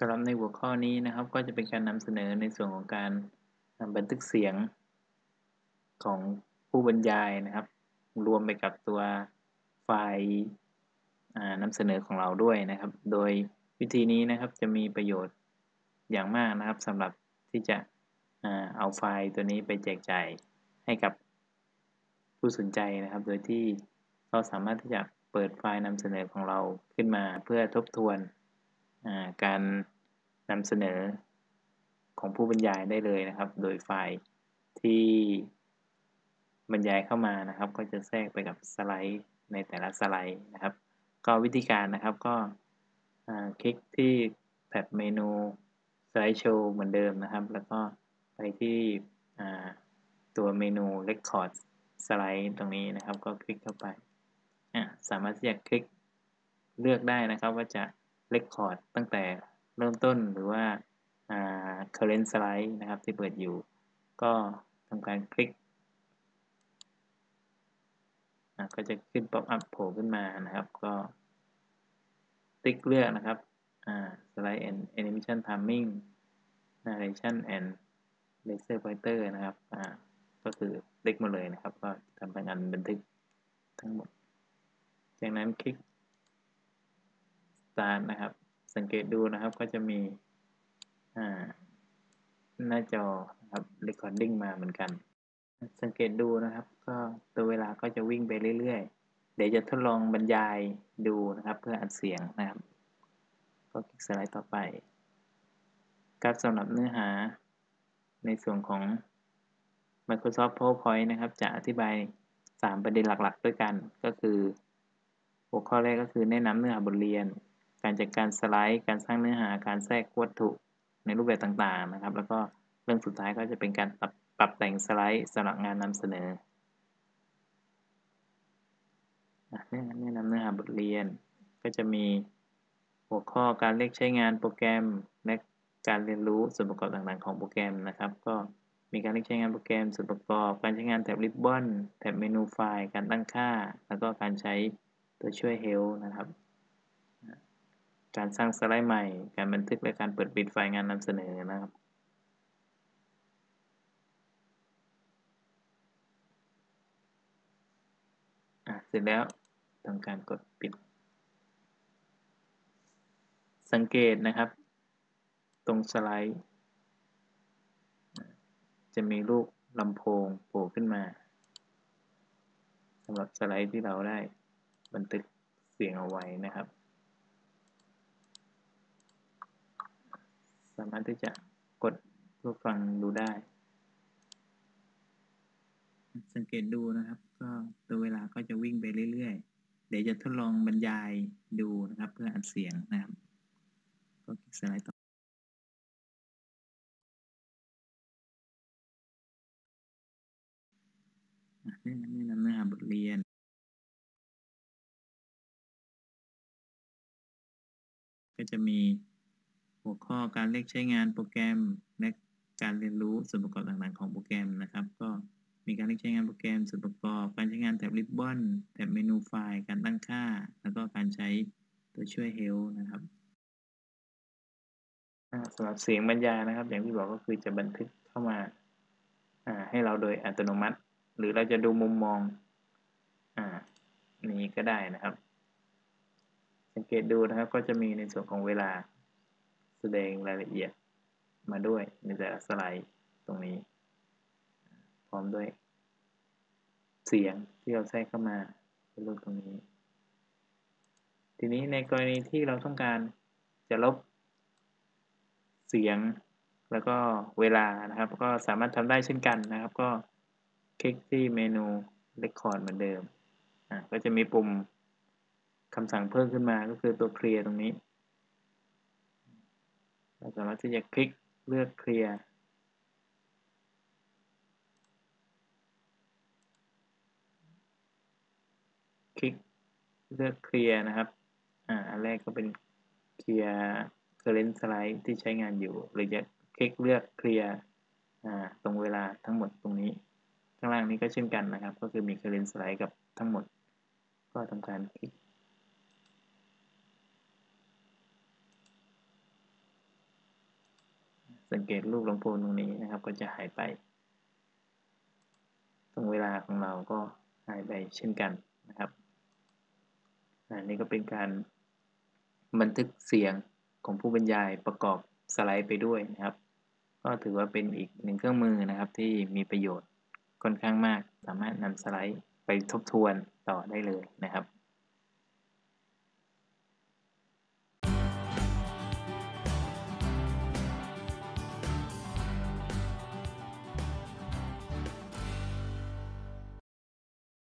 สำหรับในหัวข้อนี้นะครับ ก็จะเป็นการนำเสนอในส่วนของการบันทึกเสียงของผู้บรรยายนะครับ รวมไปกับตัวไฟล์นำเสนอของเราด้วยนะครับ โดยวิธีนี้นะครับจะมีประโยชน์อย่างมากนะครับสำหรับที่จะเอาไฟล์ตัวนี้ไปแจกจ่ายให้กับผู้สนใจนะครับ โดยที่เราสามารถที่จะเปิดไฟล์นำเสนอของเราขึ้นมาเพื่อทบทวน การนำเสนอของผู้บรรยายได้เลยนะครับ โดยไฟล์ที่บรรยายเข้ามานะครับ ก็จะแทรกไปกับสไลด์ในแต่ละสไลด์นะครับ ก็วิธีการนะครับก็คลิกที่แท็บเมนูสไลด์โชว์เหมือนเดิมนะครับ แล้วก็ไปที่ตัวเมนู Record สไลด์ตรงนี้นะครับ ก็คลิกเข้าไป สามารถที่จะคลิกเลือกได้นะครับว่าจะ Record ตั้งแต่เริ่มต้นหรือว่า current slide นะครับที่เปิดอยู่ ก็ทำการคลิก ก็จะขึ้น pop up โผล่ขึ้นมานะครับ ก็ติ๊กเลือกนะครับ slide and animation timing narration and laser pointer นะครับ ก็คือติ๊กมาเลยนะครับ ก็ทำการบันทึกทั้งหมด จากนั้นคลิก start นะครับ สังเก ตดูนะครับ ก็จะมีหน้าจอนะครับ recording มาเหมือนกัน สังเกตดูนะครับ ก็ตัวเวลาก็จะวิ่งไปเรื่อยๆ เดี๋ยวจะทดลองบรรยายดูนะครับ เพื่ออัดเสียงนะครับ ก็คลิกสไลด์ต่อไปครับสำหรับเนื้อหาในส่วนของ Microsoft PowerPoint นะครับ จะอธิบาย 3 ประเด็นหลักๆ ด้วยกัน ก็คือ หัวข้อแรกก็คือแนะนำเนื้อหาบทเรียน การจัดการสไลด์ การสร้างเนื้อหา การแทรกวัตถุในรูปแบบต่างๆนะครับ แล้วก็เรื่องสุดท้ายก็จะเป็นการปรับปรับแต่งสไลด์สำหรับงานนำเสนอแนะนำเนื้อหาบทเรียน ก็จะมีหัวข้อการเลือกใช้งานโปรแกรมและการเรียนรู้ส่วนประกอบต่างๆของโปรแกรมนะครับ ก็มีการเลือกใช้งานโปรแกรมส่วนประกอบ การใช้งานแท็บริบบอนแท็บเมนูไฟล์ การตั้งค่า แล้วก็การใช้ตัวช่วย Help นะครับ การสร้างสไลด์ใหม่ การบันทึกและการเปิดปิดไฟล์งานนำเสนอนะครับเสร็จแล้วทำการกดปิด สังเกตนะครับ ตรงสไลด์ จะมีรูปลำโพงโผล่ขึ้นมาสำหรับสไลด์ที่เราได้บันทึกเสียงเอาไว้นะครับ สามารถที่จะกดเพื่อฟังดูได้ สังเกตดูนะครับ ก็ตัวเวลาก็จะวิ่งไปเรื่อยๆ เดี๋ยวจะทดลองบรรยายดูนะครับ เพื่ออัดเสียงนะครับ ก็คลิกสไลด์ต่อนี่นี่นำเนื้อหาบทเรียนก็จะมี หัวข้อการเลือกใช้งานโปรแกรมและการเรียนรู้ส่วนประกอบต่างๆของโปรแกรมนะครับ ก็มีการเลือกใช้งานโปรแกรมส่วนประกอบ การใช้งานแท็บริบบอนแท็บเมนูไฟล์การตั้งค่า แล้วก็การใช้ตัวช่วย Help นะครับสำหรับเสียงบรรยายนะครับ อย่างที่บอกก็คือจะบันทึกเข้ามาให้เราโดยอัตโนมัติ หรือเราจะดูมุมมองอนี้ก็ได้นะครับ สังเกตดูนะครับก็จะมีในส่วนของเวลา แสดงรายละเอียดมาด้วยในแต่ละสไลด์ตรงนี้ พร้อมด้วย เสียงที่เราแทรกเข้ามาเป็นรูปตรงนี้ ทีนี้ในกรณีที่เราต้องการจะลบเสียงแล้วก็เวลานะครับ ก็สามารถทำได้เช่นกันนะครับ ก็คลิกที่เมนู Record เหมือนเดิม อ่าก็จะมีปุ่มคำสั่งเพิ่มขึ้นมาก็คือตัวเคลียร์ตรงนี้ เราสามารถที่จะคลิกเลือกเคลียร์คลิกเลือกเคลียร์นะครับอ่าอันแรกก็เป็นเคลียร์ current slide ที่ใช้งานอยู่หรือจะคลิกเลือกเคลียร์อ่าตรงเวลาทั้งหมดตรงนี้ ข้างล่างนี้ก็เช่นกันนะครับ ก็คือมี current slide กับทั้งหมด ก็ทำการคลิก สังเกตรูปลำโพงตรงนี้นะครับ ก็จะหายไป ตรงเวลาของเราก็หายไปเช่นกันนะครับอันนี้ก็เป็นการบันทึกเสียงของผู้บรรยายประกอบสไลด์ไปด้วยนะครับ ก็ถือว่าเป็นอีกหนึ่งเครื่องมือนะครับที่มีประโยชน์ค่อนข้างมาก สามารถนำสไลด์ไปทบทวนต่อได้เลยนะครับ